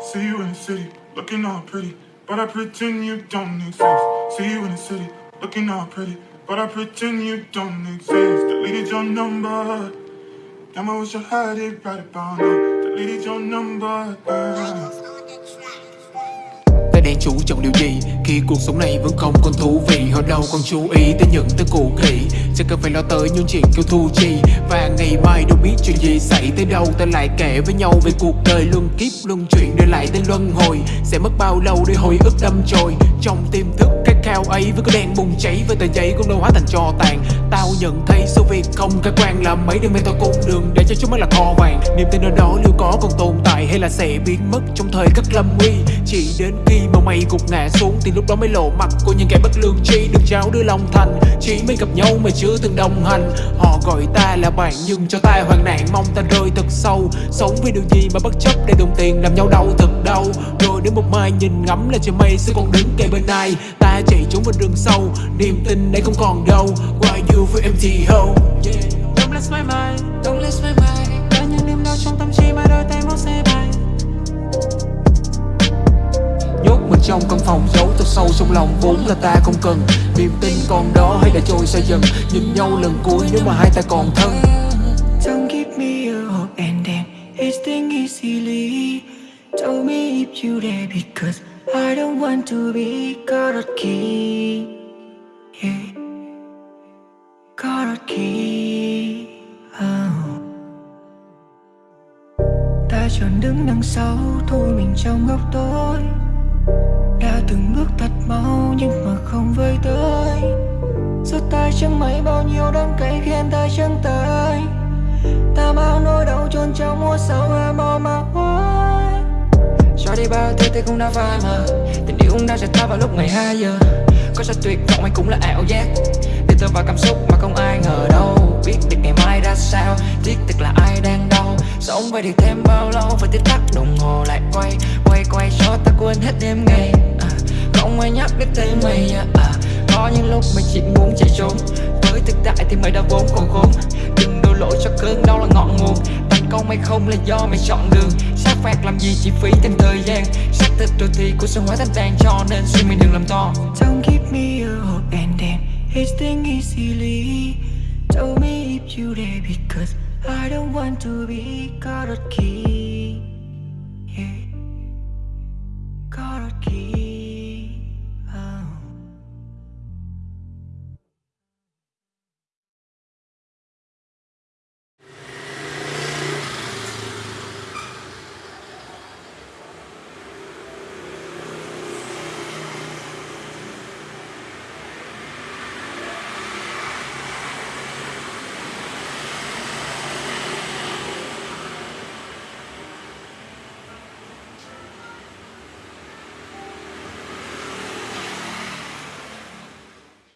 See you in the city, looking all pretty, but I pretend you don't exist. See you in the city, looking all pretty, but I pretend you don't exist. Deleted your number. Damn, I wish I had it right about now. Deleted your number. Đang chú trọng điều gì? Khi cuộc sống này vẫn không còn thú vị, họ đâu còn chú ý tới những thứ cũ kỹ. Chẳng cần phải lo tới những chuyện kêu thu chi. Và ngày mai đâu biết chuyện gì xảy tới đâu. Ta lại kể với nhau về cuộc đời luân kiếp, luân chuyển, để lại tên luân hồi. Sẽ mất bao lâu để hồi ức đâm trôi trong tiềm thức cái khao ấy với cái đèn bùng cháy, với tờ giấy cũng đâu hóa thành trò tàn. Tao nhận thấy sự việc không khả quan là mấy đêm nay tao cũng đường để cho chúng mới là kho vàng. Niềm tin ở đó liệu có còn tồn tại? Hay là sẽ biến mất trong thời khắc lâm nguy? Chỉ đến khi mà mày gục ngã xuống thì lúc đó mới lộ mặt. Của những kẻ bất lương chi được trao đưa lòng thành. Chỉ mới gặp nhau mà chưa từng đồng hành. Họ gọi ta là bạn nhưng cho ta hoàn nạn. Mong ta rơi thật sâu. Sống vì điều gì mà bất chấp để đồng tiền làm nhau đau thật đau? Rồi đến một mai nhìn ngắm là trời mây sẽ còn đứng kề bên ai? Ta chạy trốn vào rừng sâu. Niềm tin đây không còn đâu. Why you feel empty hole yeah. don't lose my mind, Don't lose my mind trong tâm trí mà đôi tay muốn xe bay. Nhốt mình trong căn phòng, giấu thật sâu trong lòng vốn là ta không cần. Niềm tin còn đó hay đã trôi xa dần. Nhìn nhau lần cuối nếu mà hai ta còn thân. Don't give me a hope and then it's thing easily. Tell me if you there because I don't want to be caught up key. Ta chọn đứng đằng sau thu mình trong góc tối. Đã từng bước thật mau nhưng mà không với tới. Rút tay chẳng mấy bao nhiêu đắng cay khiến ta chẳng tới. Ta bao nỗi đau chôn trong mùa sao hoa mò mà hoài Cho đi bao thứ thì cũng đã phai mà Tình yêu cũng đã rời ta vào lúc 12 giờ. Có sao tuyệt vọng hay cũng là ảo giác. Để tôi vào cảm xúc mà không ai ngờ đâu. Biết được ngày mai ra sao. Tiếc thực là ai đang đau. Sống vậy thì thêm bao lâu Phải tiết tắc đồng hồ lại quay Quay quay cho ta quên hết đêm ngày. À, Không ai nhắc đến tên mày à, à, Có những lúc mình chỉ muốn chạy trốn. Với thực tại thì mày đã vốn còn khốn Đừng đổ lỗi cho cơn đau là ngọn nguồn. Thành công hay không là do mày chọn đường Sát phạt làm gì chỉ phí thêm thời gian. Xác thịt rồi thì cuộc sống hóa thành tàn Cho nên suy mình đừng làm to. Don't keep me a hope and then it's thing easily. Tell me if you there because I don't want to be caught Yeah